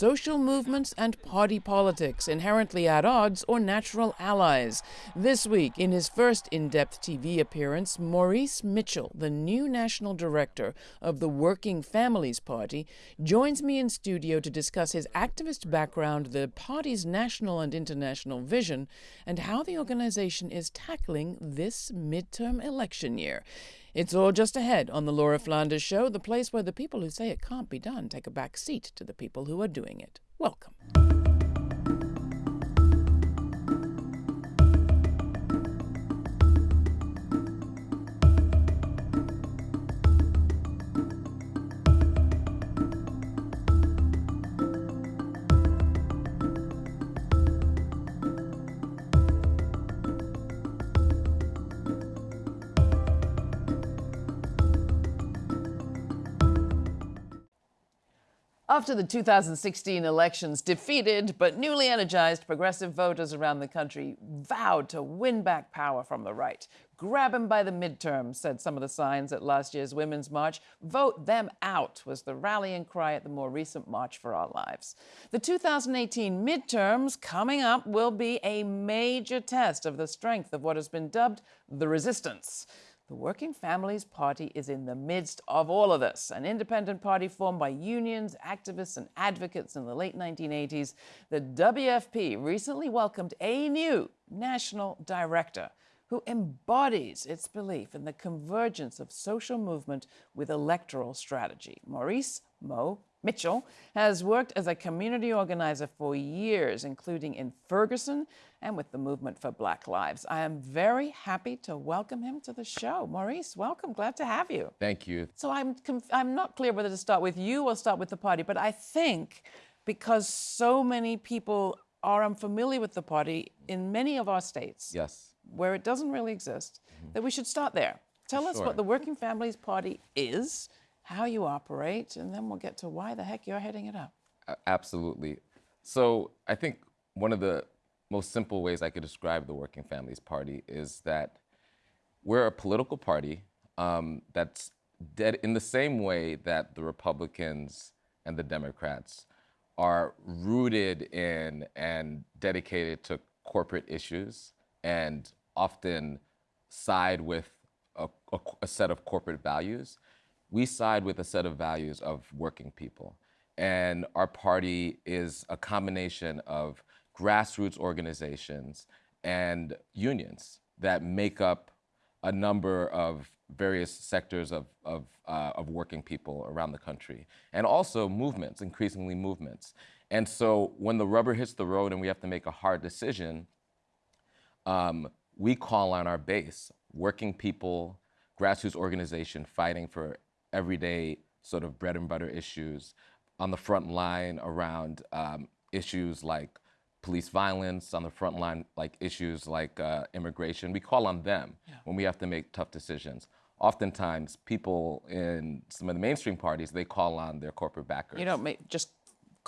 social movements and party politics, inherently at odds or natural allies. This week, in his first in depth TV appearance, Maurice Mitchell, the new national director of the Working Families Party, joins me in studio to discuss his activist background, the party's national and international vision, and how the organization is tackling this midterm election year. It's all just ahead on the Laura Flanders Show, the place where the people who say it can't be done take a back seat to the people who are doing it. Welcome. After the 2016 elections, defeated but newly energized progressive voters around the country vowed to win back power from the right. Grab them by the midterms, said some of the signs at last year's Women's March. Vote them out was the rallying cry at the more recent March for Our Lives. The 2018 midterms coming up will be a major test of the strength of what has been dubbed the resistance. The Working Families Party is in the midst of all of this, an independent party formed by unions, activists, and advocates in the late 1980s. The WFP recently welcomed a new national director who embodies its belief in the convergence of social movement with electoral strategy. Maurice Mo Mitchell has worked as a community organizer for years, including in Ferguson and with the Movement for Black Lives. I am very happy to welcome him to the show. Maurice, welcome. Glad to have you. Thank you. So I'm, I'm not clear whether to start with you or start with the party, but I think because so many people are unfamiliar with the party in many of our states, yes, where it doesn't really exist, mm -hmm. that we should start there. Tell sure. us what the Working Families Party is how you operate, and then we'll get to why the heck you're heading it up. Absolutely. So I think one of the most simple ways I could describe the Working Families Party is that we're a political party um, that's dead in the same way that the Republicans and the Democrats are rooted in and dedicated to corporate issues and often side with a, a, a set of corporate values we side with a set of values of working people. And our party is a combination of grassroots organizations and unions that make up a number of various sectors of, of, uh, of working people around the country. And also movements, increasingly movements. And so when the rubber hits the road and we have to make a hard decision, um, we call on our base, working people, grassroots organization fighting for everyday sort of bread and butter issues on the front line around um, issues like police violence, on the front line like issues like uh, immigration. We call on them yeah. when we have to make tough decisions. Oftentimes, people in some of the mainstream parties, they call on their corporate backers. You don't make, just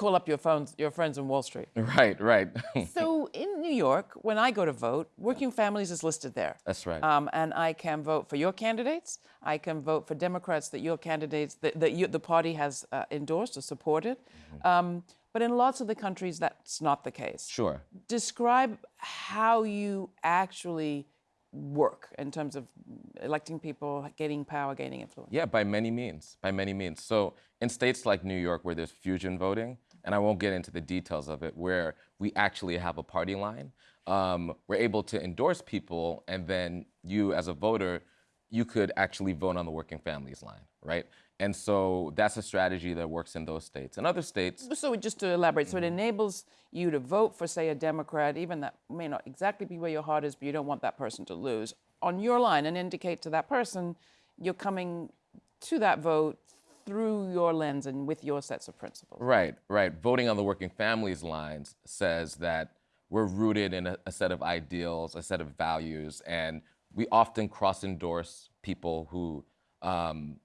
call up your phones, your friends in Wall Street. Right, right. so in New York, when I go to vote, Working Families is listed there. That's right. Um, and I can vote for your candidates. I can vote for Democrats that your candidates, that, that you, the party has uh, endorsed or supported. Mm -hmm. um, but in lots of the countries, that's not the case. Sure. Describe how you actually work in terms of electing people, gaining power, gaining influence? Yeah, by many means, by many means. So in states like New York where there's fusion voting, and I won't get into the details of it, where we actually have a party line, um, we're able to endorse people, and then you as a voter, you could actually vote on the working families line, right? And so that's a strategy that works in those states. In other states... So just to elaborate, so it mm-hmm. enables you to vote for, say, a Democrat, even that may not exactly be where your heart is, but you don't want that person to lose, on your line and indicate to that person you're coming to that vote through your lens and with your sets of principles. Right, right. Voting on the working families lines says that we're rooted in a, a set of ideals, a set of values, and we often cross-endorse people who um,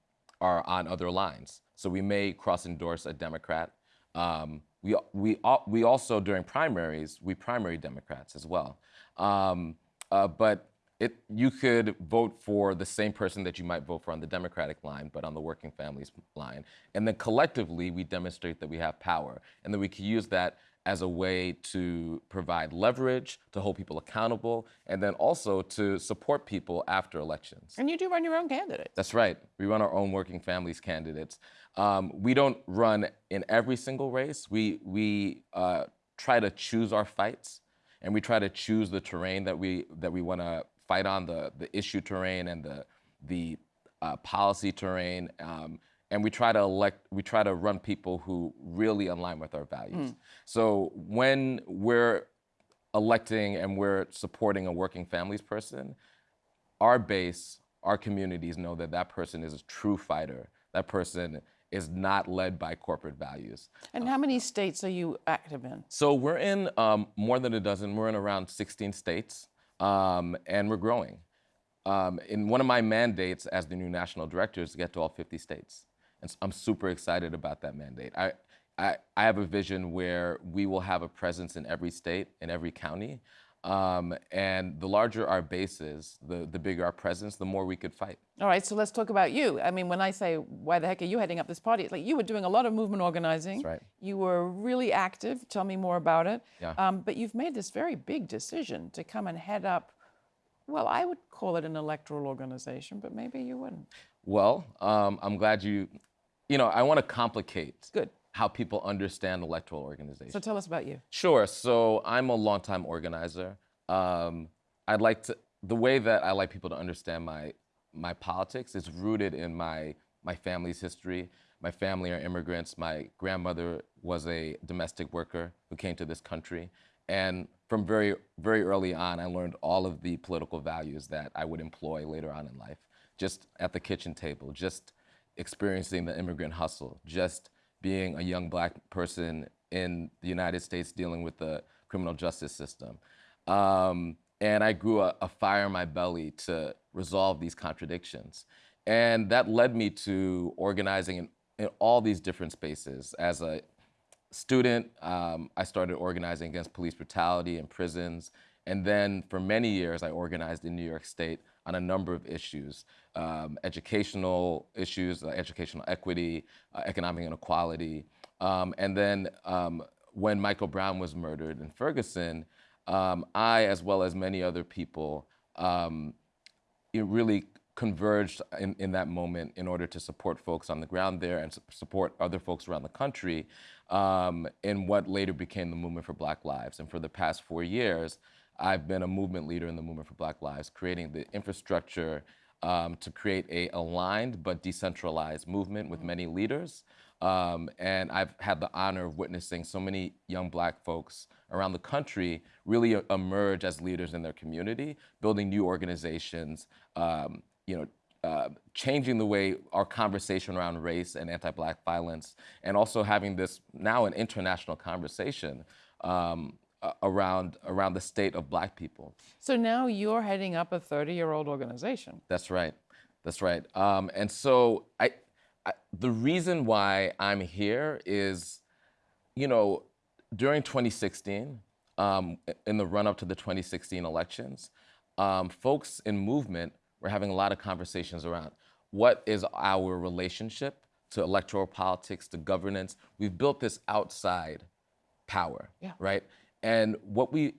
are on other lines. So we may cross-endorse a Democrat. Um, we, we, we also, during primaries, we primary Democrats as well. Um, uh, but it, you could vote for the same person that you might vote for on the Democratic line, but on the working families line. And then collectively, we demonstrate that we have power and that we can use that as a way to provide leverage, to hold people accountable, and then also to support people after elections. And you do run your own candidates. That's right. We run our own working families candidates. Um, we don't run in every single race. We, we uh, try to choose our fights and we try to choose the terrain that we, that we want to fight on, the, the issue terrain and the, the uh, policy terrain. Um, and we try to elect, we try to run people who really align with our values. So when we're electing and we're supporting a working families person, our base, our communities know that that person is a true fighter. That person is not led by corporate values. And how many states are you active in? So we're in um, more than a dozen. We're in around 16 states, um, and we're growing. Um, in one of my mandates as the new national director is to get to all 50 states. And I'm super excited about that mandate. I, I, I have a vision where we will have a presence in every state, in every county. Um, and the larger our base is, the, the bigger our presence, the more we could fight. All right, so let's talk about you. I mean, when I say, why the heck are you heading up this party? It's like you were doing a lot of movement organizing. That's right. You were really active. Tell me more about it. Yeah. Um, but you've made this very big decision to come and head up, well, I would call it an electoral organization, but maybe you wouldn't. Well, um, I'm glad you, you know, I want to complicate Good. How people understand electoral organization. So tell us about you. Sure. So I'm a longtime organizer. Um, I'd like to. The way that I like people to understand my my politics is rooted in my my family's history. My family are immigrants. My grandmother was a domestic worker who came to this country, and from very very early on, I learned all of the political values that I would employ later on in life. Just at the kitchen table, just experiencing the immigrant hustle, just being a young black person in the United States dealing with the criminal justice system. Um, and I grew a, a fire in my belly to resolve these contradictions. And that led me to organizing in, in all these different spaces. As a student, um, I started organizing against police brutality in prisons. And then for many years, I organized in New York State on a number of issues um, educational issues, uh, educational equity, uh, economic inequality. Um, and then um, when Michael Brown was murdered in Ferguson, um, I, as well as many other people, um, it really converged in, in that moment in order to support folks on the ground there and su- support other folks around the country um, in what later became the Movement for Black Lives. And for the past four years, I've been a movement leader in the Movement for Black Lives, creating the infrastructure um, to create a aligned but decentralized movement with many leaders. Um, and I've had the honor of witnessing so many young black folks around the country really emerge as leaders in their community, building new organizations, um, you know, uh, changing the way our conversation around race and anti-black violence, and also having this now an international conversation um, a- around around the state of black people. So now you're heading up a 30 year old organization. That's right. That's right. Um, and so I, I, the reason why I'm here is, you know, during 2016, um, in the run up to the 2016 elections, um, folks in movement were having a lot of conversations around what is our relationship to electoral politics, to governance. We've built this outside power, Yeah. right? And what we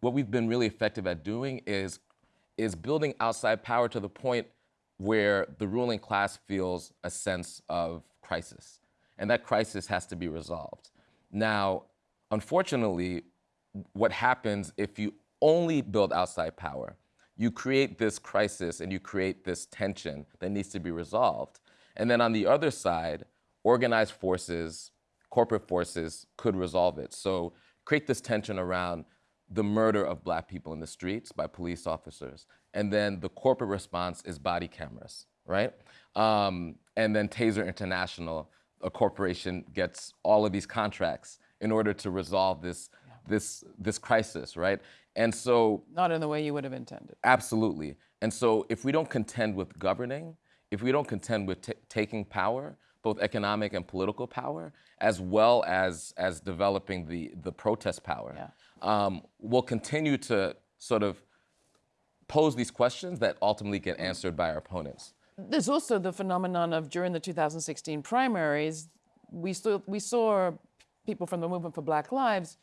what we've been really effective at doing is is building outside power to the point where the ruling class feels a sense of crisis, and that crisis has to be resolved. Now, unfortunately, what happens if you only build outside power? You create this crisis and you create this tension that needs to be resolved. And then on the other side, organized forces, corporate forces could resolve it. So create this tension around the murder of black people in the streets by police officers. And then the corporate response is body cameras, right? Um, and then Taser International, a corporation, gets all of these contracts in order to resolve this, this, this crisis, right? And so Not in the way you would have intended. Absolutely. And so if we don't contend with governing, if we don't contend with ta taking power, both economic and political power, as well as, as developing the, the protest power, Yeah. um, we'll continue to sort of pose these questions that ultimately get answered by our opponents. There's also the phenomenon of during the 2016 primaries, we saw, we saw people from the movement for Black Lives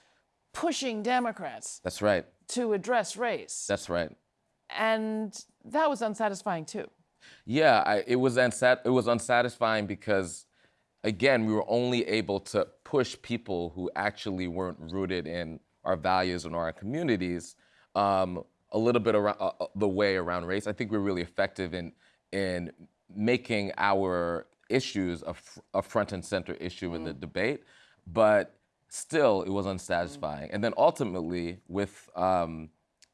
pushing Democrats That's right. to address race. That's right. and that was unsatisfying too. Yeah, I, it was unsat- it was unsatisfying because, again, we were only able to push people who actually weren't rooted in our values and our communities um, a little bit around uh, uh, the way around race. I think we're really effective in in making our issues a, fr- a front and center issue in the debate, but still it was unsatisfying. And then ultimately, with um,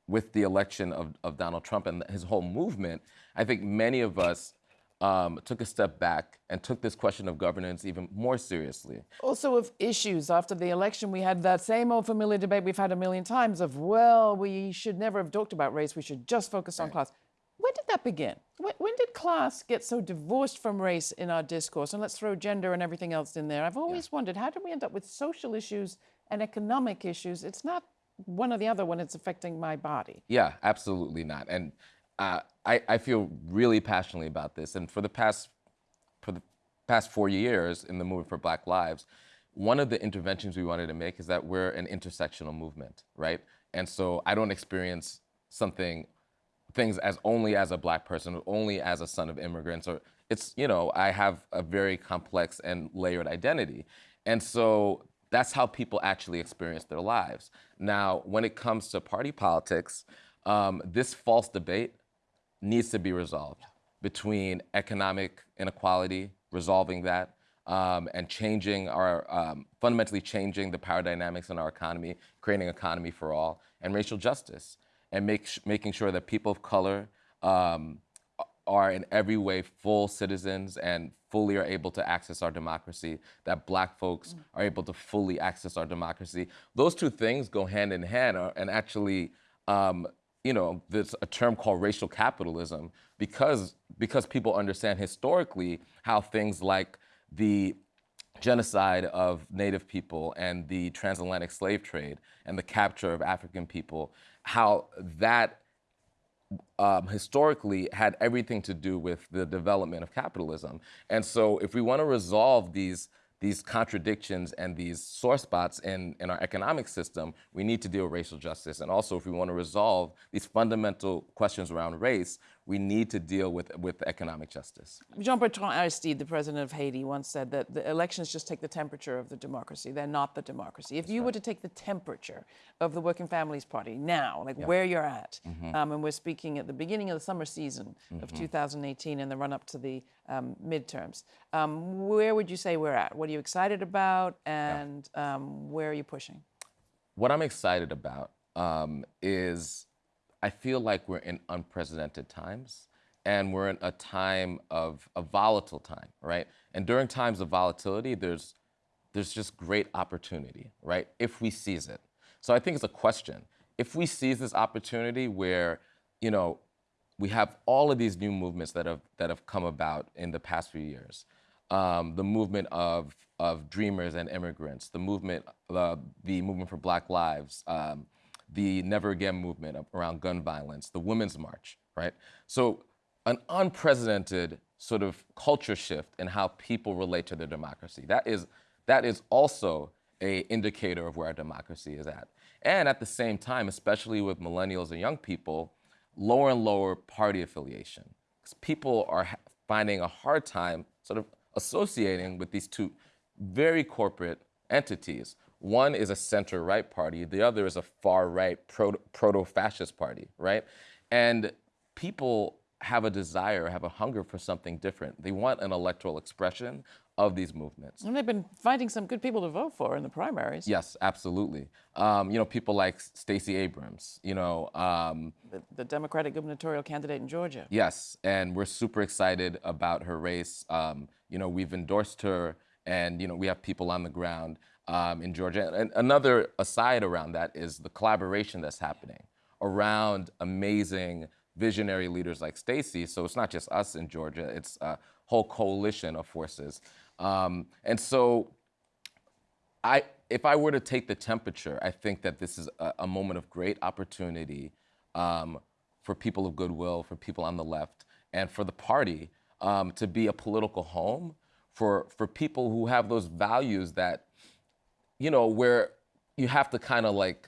with the election of, of Donald Trump and his whole movement, I think many of us um, took a step back and took this question of governance even more seriously. Also, of issues after the election, we had that same old familiar debate we've had a million times of, well, we should never have talked about race, we should just focus on class. When did that begin? When, when did class get so divorced from race in our discourse? And let's throw gender and everything else in there. I've always wondered how did we end up with social issues and economic issues? It's not one or the other when it's affecting my body. Yeah, absolutely not. And uh, I, I feel really passionately about this. And for the past for the past four years in the movement for Black Lives, one of the interventions we wanted to make is that we're an intersectional movement, right? And so I don't experience something things as only as a black person, only as a son of immigrants, or it's, you know, I have a very complex and layered identity. And so that's how people actually experience their lives. Now, when it comes to party politics, um, this false debate needs to be resolved between economic inequality, resolving that, um, and changing our, um, fundamentally changing the power dynamics in our economy, creating an economy for all, and racial justice, and make, making sure that people of color um, are in every way full citizens and fully are able to access our democracy, that black folks are able to fully access our democracy. Those two things go hand in hand uh, and actually, um, you know, there's a term called racial capitalism because, because people understand historically how things like the genocide of Native people and the transatlantic slave trade and the capture of African people, how that um, historically had everything to do with the development of capitalism. And so if we want to resolve these these contradictions and these sore spots in, in our economic system, we need to deal with racial justice. And also, if we want to resolve these fundamental questions around race, we need to deal with, with economic justice. Jean Bertrand Aristide, the president of Haiti, once said that the elections just take the temperature of the democracy. They're not the democracy. If you were to take the temperature of the Working Families Party now, like where you're at, um, and we're speaking at the beginning of the summer season of 2018 and the run up to the um, midterms, um, where would you say we're at? What are you excited about, and um, where are you pushing? What I'm excited about um, is I feel like we're in unprecedented times and we're in a time of a volatile time, right? And during times of volatility, there's there's just great opportunity, right? If we seize it. So I think it's a question. If we seize this opportunity where, you know, we have all of these new movements that have that have come about in the past few years. Um, the movement of of dreamers and immigrants, the movement, uh, the movement for Black Lives, um, the Never Again movement around gun violence, the Women's March, right? So an unprecedented sort of culture shift in how people relate to their democracy. That is that is also a indicator of where our democracy is at. And at the same time, especially with millennials and young people, lower and lower party affiliation. Because people are finding a hard time sort of associating with these two very corporate entities. One is a center right party, the other is a far right proto fascist party, right? And people have a desire, have a hunger for something different. They want an electoral expression of these movements. And they've been finding some good people to vote for in the primaries. Yes, absolutely. Um, you know, people like Stacey Abrams, you know. Um, the, the, Democratic gubernatorial candidate in Georgia. Yes, and we're super excited about her race. Um, you know, we've endorsed her, and, you know, we have people on the ground um, in Georgia. And another aside around that is the collaboration that's happening around amazing visionary leaders like Stacey. So it's not just us in Georgia, it's a whole coalition of forces. Um, and so I, if I were to take the temperature, I think that this is a, a moment of great opportunity um, for people of goodwill, for people on the left, and for the party um, to be a political home for for people who have those values that, you know, where you have to kind of like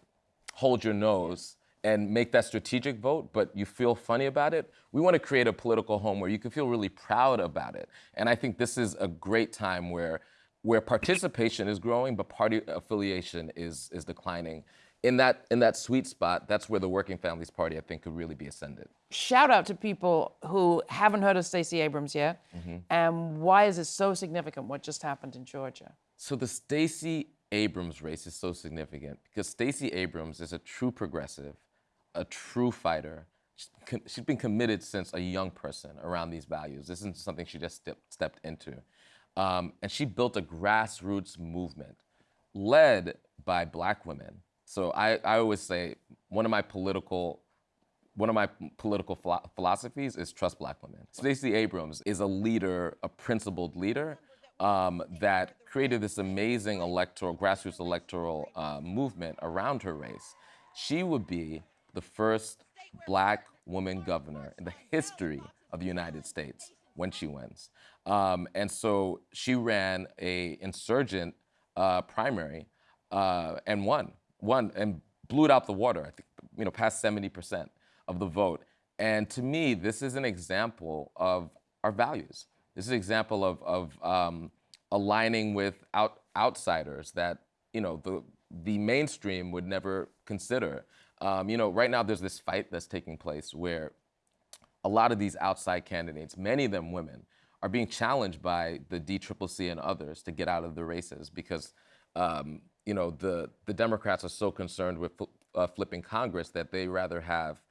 hold your nose and make that strategic vote, but you feel funny about it. We want to create a political home where you can feel really proud about it. And I think this is a great time where where participation is growing, but party affiliation is is declining. In that in that sweet spot, that's where the Working Families Party, I think, could really be ascended. Shout out to people who haven't heard of Stacey Abrams yet, mm-hmm. and why is it so significant? What just happened in Georgia? So the Stacey Abrams race is so significant because Stacey Abrams is a true progressive, a true fighter. She's been committed since a young person around these values. This isn't something she just step- stepped into. Um, and she built a grassroots movement led by black women. So I, I always say one of my political one of my political philo- philosophies is trust black women. Stacey Abrams is a leader, a principled leader um, that created this amazing electoral, grassroots electoral uh, movement around her race. She would be the first black woman governor in the history of the United States when she wins. Um, and so she ran a insurgent uh, primary uh, and won, won and blew it out the water. I think you know past 70 percent of the vote. And to me, this is an example of our values. This is an example of, of um, aligning with out, outsiders that you know the the mainstream would never consider. Um, you know, right now there's this fight that's taking place where a lot of these outside candidates, many of them women, are being challenged by the DCCC and others to get out of the races because um, you know the the Democrats are so concerned with uh, flipping Congress that they rather have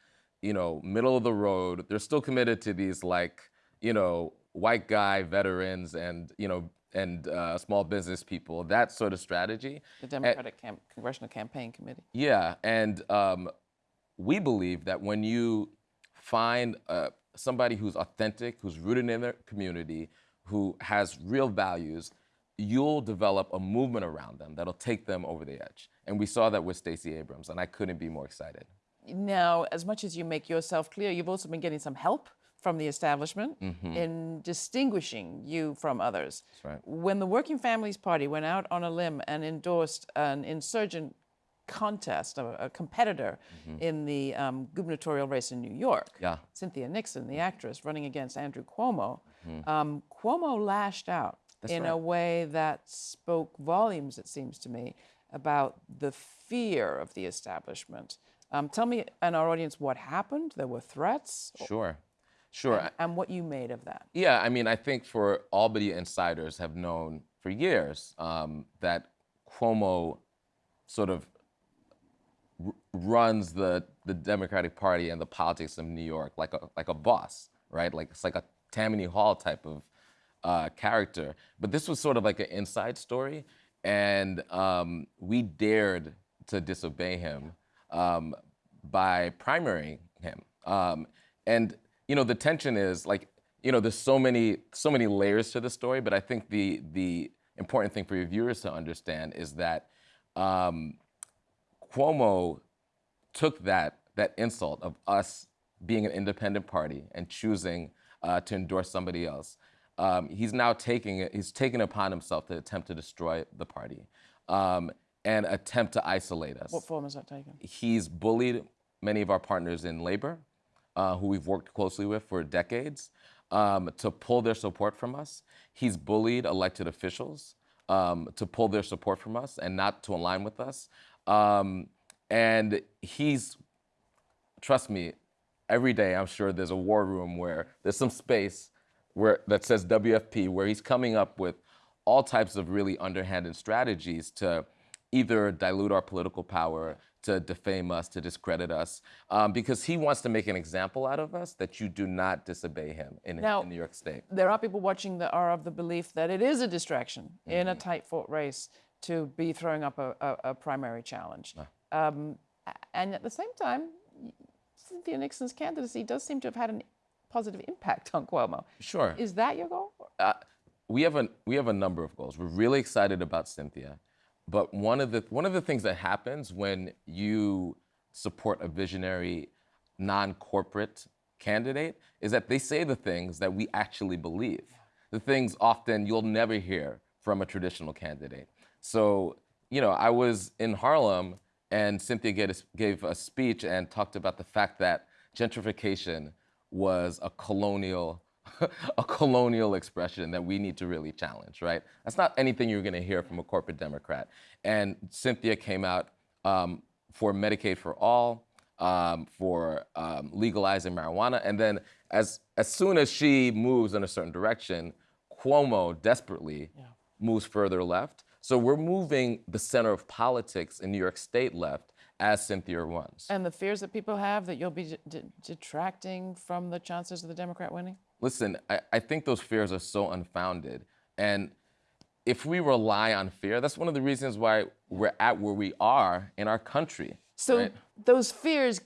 you know middle of the road. They're still committed to these like you know white guy veterans and you know and uh, small business people. That sort of strategy. The Democratic Cam- Congressional Campaign Committee. Yeah, and um, we believe that when you find uh, somebody who's authentic, who's rooted in their community, who has real values, you'll develop a movement around them that'll take them over the edge. And we saw that with Stacey Abrams, and I couldn't be more excited. Now, as much as you make yourself clear, you've also been getting some help from the establishment in distinguishing you from others. That's right. When the Working Families Party went out on a limb and endorsed an insurgent contest, a, a competitor in the um, gubernatorial race in New York, Yeah. Cynthia Nixon, the actress, running against Andrew Cuomo, um, Cuomo lashed out in a way that spoke volumes, it seems to me, about the fear of the establishment. Um, tell me and our audience what happened. There were threats, Sure, sure. I- and what you made of that. Yeah, I mean, I think for Albany insiders have known for years um, that Cuomo sort of r- runs the the Democratic Party and the politics of New York like a like a boss, right? Like it's like a Tammany Hall type of uh, character. But this was sort of like an inside story, and um, we dared to disobey him um, by primarying him. Um, and you know, the tension is like, you know, there's so many so many layers to the story. But I think the the important thing for your viewers to understand is that um, Cuomo took that that insult of us being an independent party and choosing uh, to endorse somebody else. Um, he's now taking it. He's taken upon himself to attempt to destroy the party um, and attempt to isolate us. What form has that taken? He's bullied many of our partners in labor, uh, who we've worked closely with for decades, um, to pull their support from us. He's bullied elected officials um, to pull their support from us and not to align with us. Um, and he's, trust me, every day I'm sure there's a war room where there's some space where that says WFP, where he's coming up with all types of really underhanded strategies to either dilute our political power, to defame us, to discredit us, um, because he wants to make an example out of us that you do not disobey him in, Now- in New York State. There are people watching that are of the belief that it is a distraction in Mm-hmm. a tight fought race to be throwing up a, a, a primary challenge. Um, and at the same time, Cynthia Nixon's candidacy does seem to have had a positive impact on Cuomo. Sure. Is that your goal? uh, we have a we have a number of goals. We're really excited about Cynthia, but one of the one of the things that happens when you support a visionary non-corporate candidate is that they say the things that we actually believe. The things often you'll never hear from a traditional candidate. So, you know, I was in Harlem and Cynthia gave a speech and talked about the fact that gentrification was a colonial a colonial expression that we need to really challenge, right? That's not anything you're going to hear from a corporate Democrat. And Cynthia came out um, for Medicaid for all, um, for um, legalizing marijuana, and then as as soon as she moves in a certain direction, Cuomo desperately yeah. moves further left. So we're moving the center of politics in New York State left as Cynthia runs. And the fears that people have that you'll be detracting from the chances of the Democrat winning? Listen, I, I think those fears are so unfounded. And if we rely on fear, that's one of the reasons why we're at where we are in our country. So right? those fears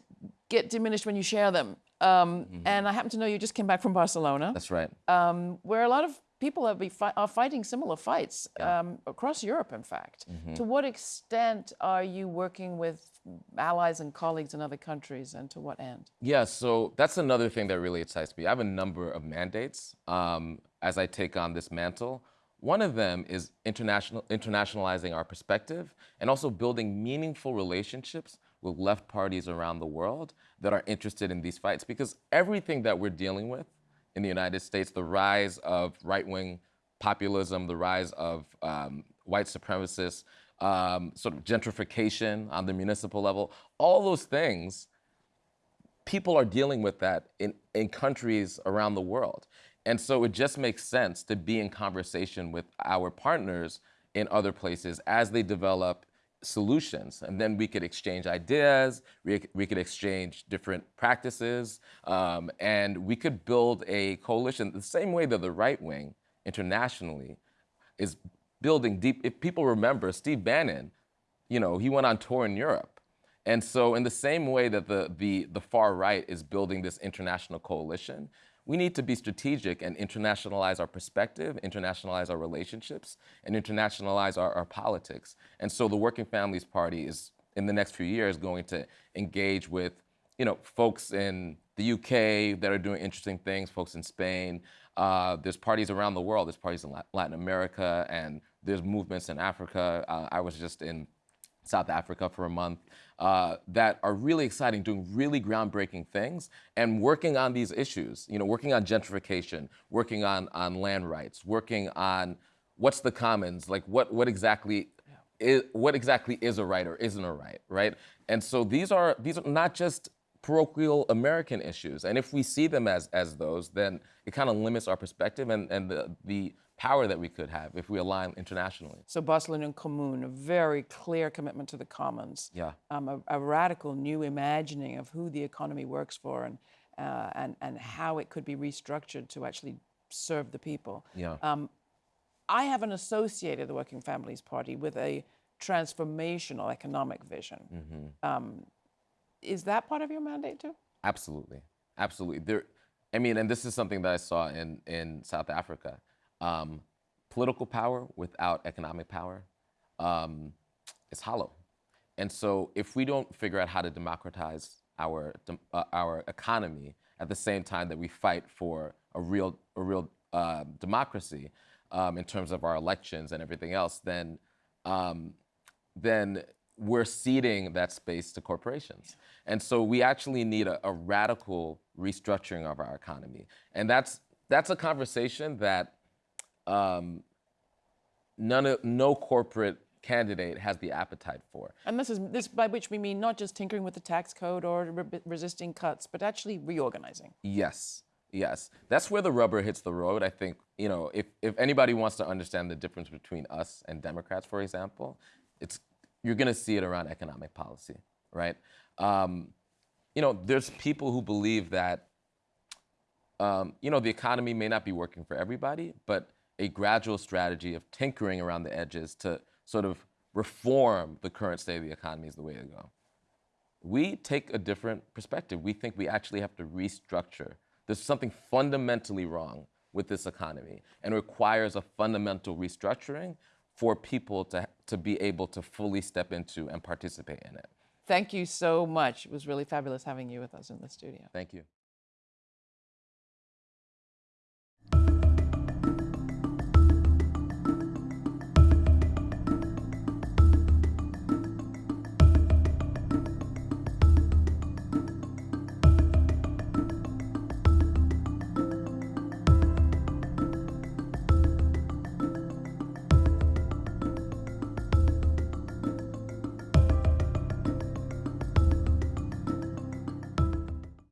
get diminished when you share them. Um, mm-hmm. And I happen to know you just came back from Barcelona. That's right. Um, where a lot of people are, fi- are fighting similar fights yeah. um, across Europe, in fact. Mm-hmm. To what extent are you working with allies and colleagues in other countries, and to what end? Yeah, so that's another thing that really excites me. I have a number of mandates um, as I take on this mantle. One of them is international, internationalizing our perspective and also building meaningful relationships with left parties around the world that are interested in these fights. Because everything that we're dealing with in the United States, the rise of right wing populism, the rise of um, white supremacists, um, sort of gentrification on the municipal level, all those things, people are dealing with that in, in countries around the world. And so it just makes sense to be in conversation with our partners in other places as they develop solutions. And then we could exchange ideas, we, we could exchange different practices, um, and we could build a coalition the same way that the right wing internationally is building deep. If people remember, Steve Bannon, you know, he went on tour in Europe. And so in the same way that the, the, the far right is building this international coalition, we need to be strategic and internationalize our perspective, internationalize our relationships, and internationalize our, our politics. And so the Working Families Party is, in the next few years, going to engage with, you know, folks in the UK that are doing interesting things, folks in Spain. Uh, there's parties around the world. There's parties in Latin America, and there's movements in Africa. Uh, I was just in South Africa for a month, uh, that are really exciting, doing really groundbreaking things, and working on these issues. You know, working on gentrification, working on on land rights, working on what's the commons, like what what exactly is what exactly is a right or isn't a right, right? And so these are these are not just parochial American issues, and if we see them as as those, then it kind of limits our perspective and and the the power that we could have if we align internationally. So Barcelona en Comú, a very clear commitment to the commons. Yeah. Um, a, a, radical new imagining of who the economy works for and, uh, and, and how it could be restructured to actually serve the people. Yeah. Um, I haven't associated the Working Families Party with a transformational economic vision. Mm-hmm. Um, is that part of your mandate too? Absolutely, absolutely. There, I mean, and this is something that I saw in in South Africa um, political power without economic power um, is hollow. And so if we don't figure out how to democratize our, uh, our economy at the same time that we fight for a real, a real uh, democracy um, in terms of our elections and everything else, then, um, then we're ceding that space to corporations. And so we actually need a, a radical restructuring of our economy. And that's, that's a conversation that um, none of, no corporate candidate has the appetite for. And this is this by which we mean not just tinkering with the tax code or re- resisting cuts, but actually reorganizing. Yes. Yes, that's where the rubber hits the road. I think you know if, if anybody wants to understand the difference between us and Democrats, for example, it's you're going to see it around economic policy, right? Um, you know, there's people who believe that um, you know the economy may not be working for everybody, but a gradual strategy of tinkering around the edges to sort of reform the current state of the economy is the way to go. We take a different perspective. We think we actually have to restructure. There's something fundamentally wrong with this economy and requires a fundamental restructuring for people to, to be able to fully step into and participate in it. Thank you so much. It was really fabulous having you with us in the studio. Thank you.